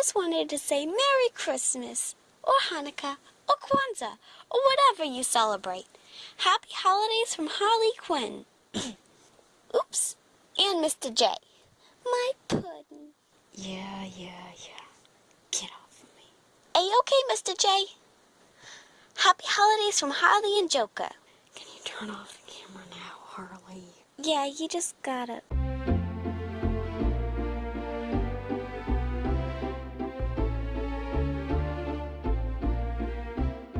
just wanted to say Merry Christmas, or Hanukkah, or Kwanzaa, or whatever you celebrate. Happy holidays from Harley Quinn. Oops. And Mr. J. My pudding. Yeah, yeah, yeah. Get off of me. Are you okay, Mr. J? Happy holidays from Harley and Joker. Can you turn off the camera now, Harley? Yeah, you just gotta.